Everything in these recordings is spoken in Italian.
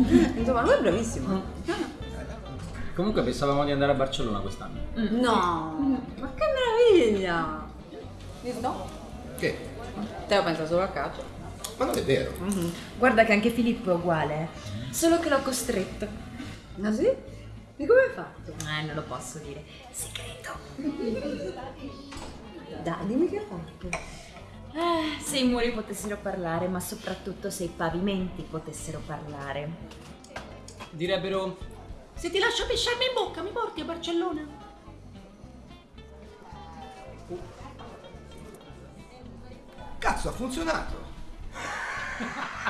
Insomma, lui è bravissimo. Comunque pensavamo di andare a Barcellona quest'anno. No, ma che meraviglia! Visto? Che? Teo pensa solo a calcio. Ma non è vero. Guarda che anche Filippo è uguale, solo che l'ho costretto. Ah sì? E come hai fatto? Eh, non lo posso dire. Segreto. Dai, dimmi che hai fatto. Eh, se i muri potessero parlare, ma soprattutto se i pavimenti potessero parlare. Direbbero Se ti lascio pisciarmi in bocca, mi porti a Barcellona? Cazzo, ha funzionato.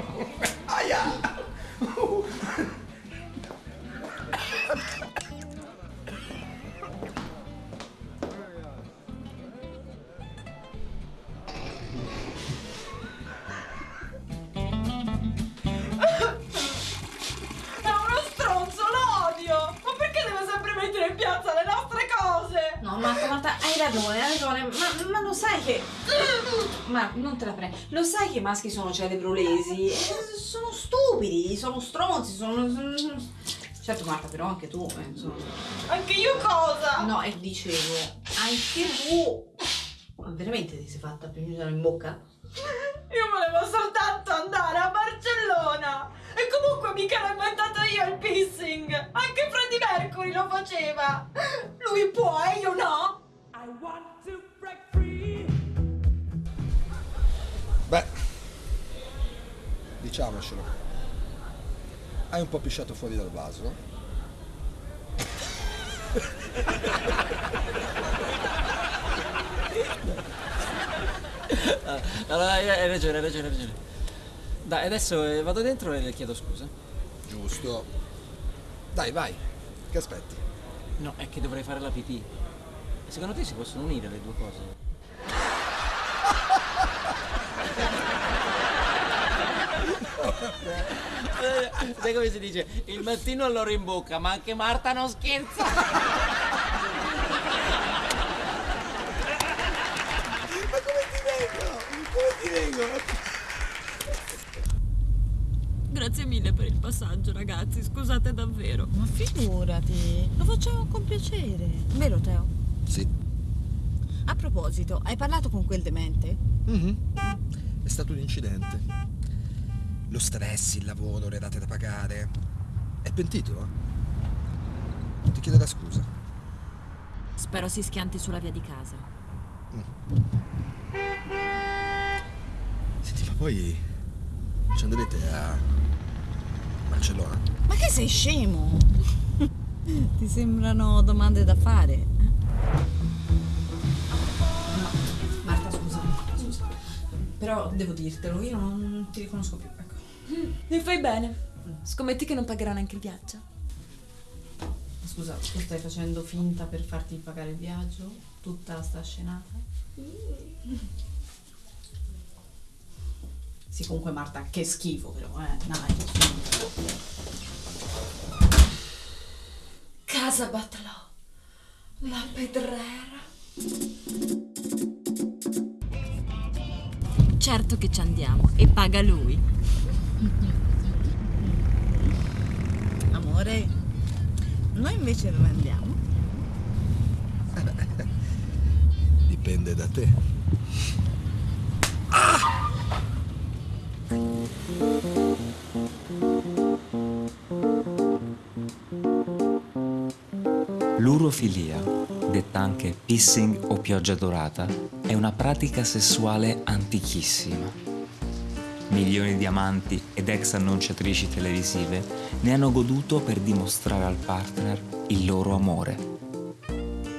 hai ragione, hai ragione, ma, ma lo sai che... Ma non te la prendo. Lo sai che i maschi sono cerebrolesi? Eh, Sono stupidi, sono stronzi, sono... Certo Marta, però anche tu, eh, insomma. Anche io cosa? No, e dicevo, anche tu... Ma veramente ti sei fatta piangere in bocca? Io volevo soltanto andare a Barcellona! E comunque mica l'ho inventato io il pissing! Anche Freddie Mercury lo faceva! Lui può e io no! Beh, diciamocelo. Hai un po' pisciato fuori dal vaso. Allora, hai hai ragione, hai ragione, hai ragione. Dai, adesso eh, vado dentro e le chiedo scusa. Giusto. Dai, vai. Che aspetti? No, è che dovrei fare la pipì. Secondo te si possono unire le due cose? Eh, Sai come si dice? Il mattino all'oro in bocca, ma anche Marta non scherza. Ma come ti vengo? Come ti vengo? Grazie mille per il passaggio, ragazzi. Scusate davvero. Ma figurati, lo facciamo con piacere. Vero Teo? Sì. A proposito, hai parlato con quel demente? Mhm. È stato un incidente. Lo stress, il lavoro, le rate da pagare. È pentito? Ti chiederà scusa. Spero si schianti sulla via di casa. Senti, ma poi ci andrete a Barcellona? Ma che sei scemo? Ti sembrano domande da fare? Marta, scusa, scusa. Però devo dirtelo, io non ti riconosco più, ecco. Mi fai bene. Scommetti che non pagherà neanche il viaggio. Scusa, tu stai facendo finta per farti pagare il viaggio? Tutta sta scenata? Sì, comunque Marta, che schifo però, eh, dai. Casa Batlò. La pedrera. Certo che ci andiamo e paga lui. Amore, noi invece dove andiamo? Dipende da te. L'urofilia, detta anche pissing o pioggia dorata, è una pratica sessuale antichissima. Milioni di amanti ed ex annunciatrici televisive ne hanno goduto per dimostrare al partner il loro amore.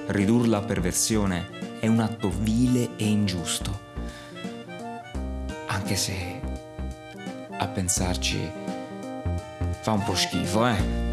Ridurla a perversione è un atto vile e ingiusto, anche se a pensarci fa un po' schifo, eh?